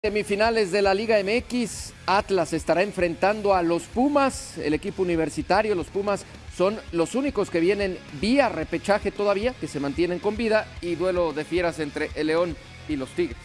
Semifinales de la Liga MX, Atlas estará enfrentando a los Pumas, el equipo universitario. Los Pumas son los únicos que vienen vía repechaje todavía, que se mantienen con vida, y duelo de fieras entre el León y los Tigres.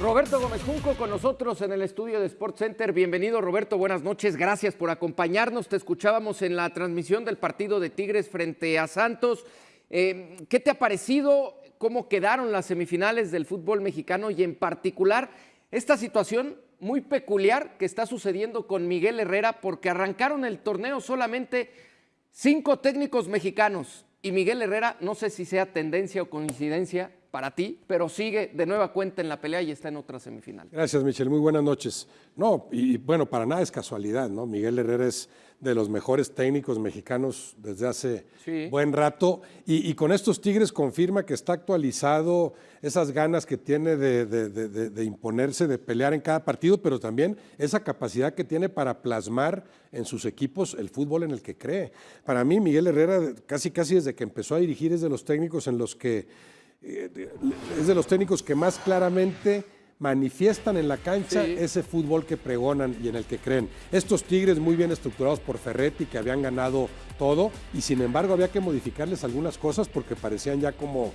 Roberto Gómez Junco con nosotros en el estudio de Sports Center. Bienvenido Roberto, buenas noches, gracias por acompañarnos. Te escuchábamos en la transmisión del partido de Tigres frente a Santos. Eh, ¿Qué te ha parecido? ¿Cómo quedaron las semifinales del fútbol mexicano y en particular esta situación muy peculiar que está sucediendo con Miguel Herrera porque arrancaron el torneo solamente cinco técnicos mexicanos y Miguel Herrera, no sé si sea tendencia o coincidencia para ti, pero sigue de nueva cuenta en la pelea y está en otra semifinal. Gracias, Michel. Muy buenas noches. No, y bueno, para nada es casualidad, ¿no? Miguel Herrera es de los mejores técnicos mexicanos desde hace buen rato. Y, con estos Tigres confirma que está actualizado esas ganas que tiene de, imponerse, de pelear en cada partido, pero también esa capacidad que tiene para plasmar en sus equipos el fútbol en el que cree. Para mí, Miguel Herrera, casi casi desde que empezó a dirigir, es de los técnicos en los que, es de los técnicos que más claramente manifiestan en la cancha ese fútbol que pregonan y en el que creen. Estos Tigres muy bien estructurados por Ferretti, que habían ganado todo, y sin embargo había que modificarles algunas cosas porque parecían ya como,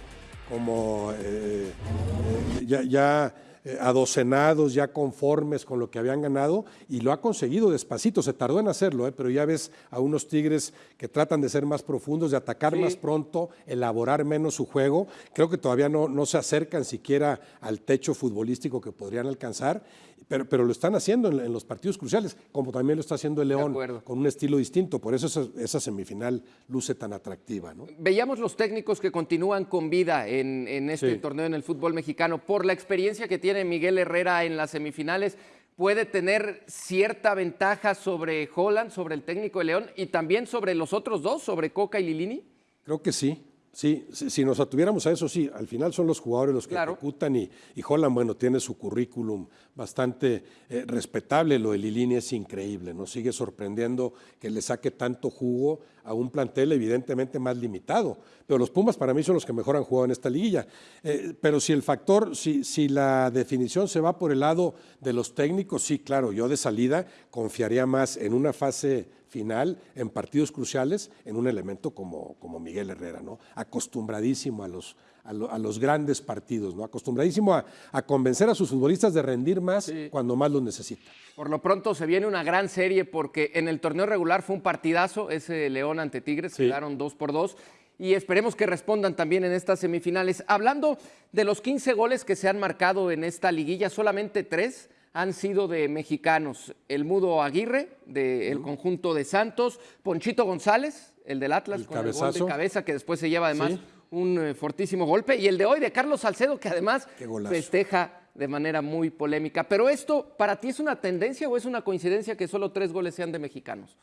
como eh, eh, ya, ya eh, adocenados, ya conformes con lo que habían ganado, y lo ha conseguido despacito, se tardó en hacerlo, ¿eh? pero ya ves a unos Tigres que tratan de ser más profundos, de atacar más pronto, elaborar menos su juego, creo que todavía no, no se acercan siquiera al techo futbolístico que podrían alcanzar, pero, pero lo están haciendo en, los partidos cruciales, como también lo está haciendo el León, con un estilo distinto, por eso esa, semifinal luce tan atractiva. ¿no? Veíamos los técnicos que continúan con vida en, en este torneo en el fútbol mexicano, por la experiencia que tiene Miguel Herrera en las semifinales, puede tener cierta ventaja sobre Holland, sobre el técnico de León y también sobre los otros dos, sobre Coca y Lilini? Creo que sí. Sí, si nos atuviéramos a eso, sí, al final son los jugadores los que ejecutan y, y, Holland, bueno, tiene su currículum bastante eh, respetable, lo de Lilini es increíble, nos sigue sorprendiendo que le saque tanto jugo a un plantel evidentemente más limitado, pero los Pumas para mí son los que mejor han jugado en esta liguilla, eh, pero si el factor, si, si la definición se va por el lado de los técnicos, sí, claro, yo de salida confiaría más en una fase final en partidos cruciales en un elemento como, como Miguel Herrera, ¿no? acostumbradísimo a los, a, los grandes partidos, ¿no? acostumbradísimo a, convencer a sus futbolistas de rendir más cuando más los necesita. Por lo pronto se viene una gran serie porque en el torneo regular fue un partidazo, ese León ante Tigres, quedaron dos por dos y esperemos que respondan también en estas semifinales. Hablando de los 15 goles que se han marcado en esta liguilla, solamente tres han sido de mexicanos. El Mudo Aguirre, del conjunto de Santos, Ponchito González, el del Atlas, con el gol de cabeza, que después se lleva además un eh, fortísimo golpe, y el de hoy de Carlos Salcedo, que además festeja de manera muy polémica. Pero esto, ¿para ti es una tendencia o es una coincidencia que solo tres goles sean de mexicanos?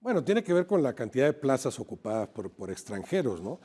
Bueno, tiene que ver con la cantidad de plazas ocupadas por, extranjeros, ¿no?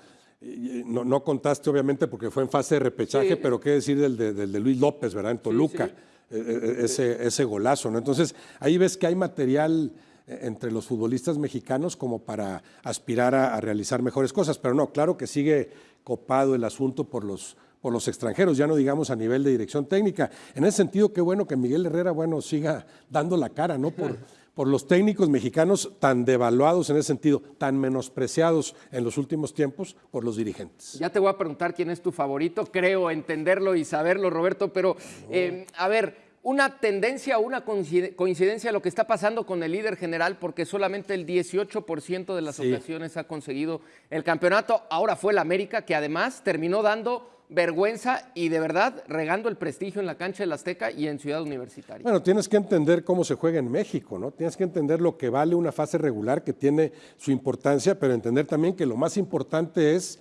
¿no? contaste obviamente porque fue en fase de repechaje, pero qué decir del de, Luis López, ¿verdad? En Toluca. E, e, ese, ese golazo. ¿no? Entonces, ahí ves que hay material entre los futbolistas mexicanos como para aspirar a, realizar mejores cosas, pero no, claro que sigue copado el asunto por los, por los extranjeros, ya no digamos a nivel de dirección técnica. En ese sentido, qué bueno que Miguel Herrera, bueno, siga dando la cara, ¿no? Por, por los técnicos mexicanos tan devaluados en ese sentido, tan menospreciados en los últimos tiempos por los dirigentes. Ya te voy a preguntar quién es tu favorito, creo entenderlo y saberlo, Roberto, pero eh, a ver, una tendencia o una coincidencia a lo que está pasando con el líder general, porque solamente el 18% de las ocasiones ha conseguido el campeonato. Ahora fue el América, que además terminó dando vergüenza y de verdad regando el prestigio en la cancha del Azteca y en Ciudad Universitaria. Bueno, tienes que entender cómo se juega en México, ¿no? Tienes que entender lo que vale una fase regular que tiene su importancia, pero entender también que lo más importante es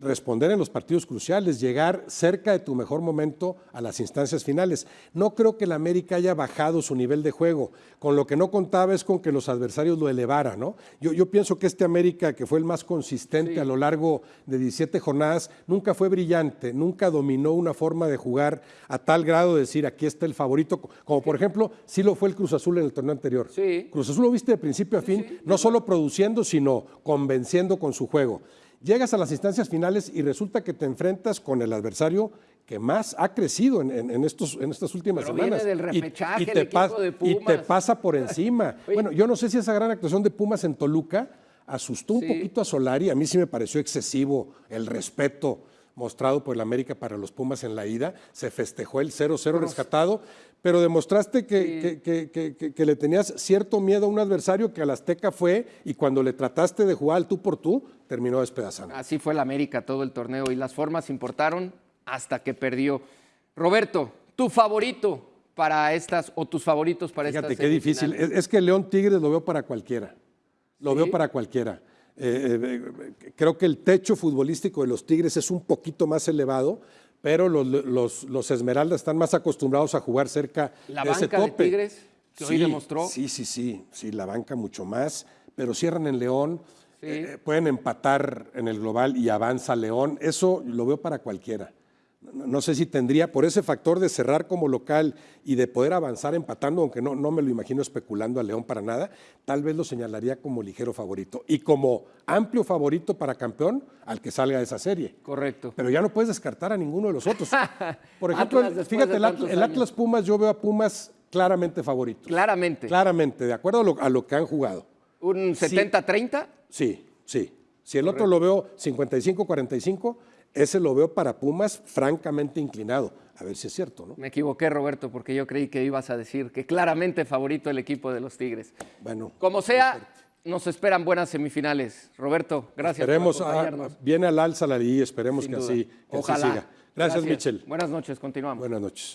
responder en los partidos cruciales, llegar cerca de tu mejor momento a las instancias finales. No creo que el América haya bajado su nivel de juego, con lo que no contaba es con que los adversarios lo elevaran, ¿no? Yo, yo pienso que este América, que fue el más consistente a lo largo de 17 jornadas, nunca fue brillante, nunca dominó una forma de jugar a tal grado de decir aquí está el favorito, como por ejemplo, sí lo fue el Cruz Azul en el torneo anterior. Cruz Azul lo viste de principio a fin, no solo produciendo, sino convenciendo con su juego. Llegas a las instancias finales y resulta que te enfrentas con el adversario que más ha crecido en, estos, en estas últimas semanas. Del repechaje, y, te y, te pasa por encima. bueno, yo no sé si esa gran actuación de Pumas en Toluca asustó un poquito a Solari. A mí sí me pareció excesivo el respeto mostrado por el América para los Pumas en la ida. Se festejó el 0-0 rescatado, pero demostraste que, que, le tenías cierto miedo a un adversario que al Azteca fue y cuando le trataste de jugar al tú por tú, terminó despedazando. Así fue el América todo el torneo y las formas importaron hasta que perdió. Roberto, tu favorito para estas o tus favoritos para Fíjate estas qué difícil. Es, que León Tigres lo veo para cualquiera. Lo veo para cualquiera. Eh, eh, creo que el techo futbolístico de los Tigres es un poquito más elevado, pero los, los, Esmeraldas están más acostumbrados a jugar cerca la de ese tope. De Tigres, que hoy demostró. Sí, sí, sí, sí, la banca mucho más, pero cierran en León, eh, pueden empatar en el global y avanza León. Eso lo veo para cualquiera no sé si tendría, por ese factor de cerrar como local y de poder avanzar empatando, aunque no, no me lo imagino especulando a León para nada, tal vez lo señalaría como ligero favorito y como amplio favorito para campeón al que salga de esa serie. Correcto. Pero ya no puedes descartar a ninguno de los otros. Por ejemplo, fíjate, el, Atlas, Pumas, yo veo a Pumas claramente favorito. Claramente. Claramente, de acuerdo a lo, que han jugado. ¿Un 70-30? Sí, sí. Si el otro lo veo 55-45, ese lo veo para Pumas francamente inclinado. A ver si es cierto, ¿no? Me equivoqué, Roberto, porque yo creí que ibas a decir que claramente favorito el equipo de los Tigres. Bueno. Como sea, nos esperan buenas semifinales. Roberto, gracias esperemos por acompañarnos. viene al alza la liga, esperemos que así, que siga. Gracias, gracias, Michel. Buenas noches, continuamos. Buenas noches.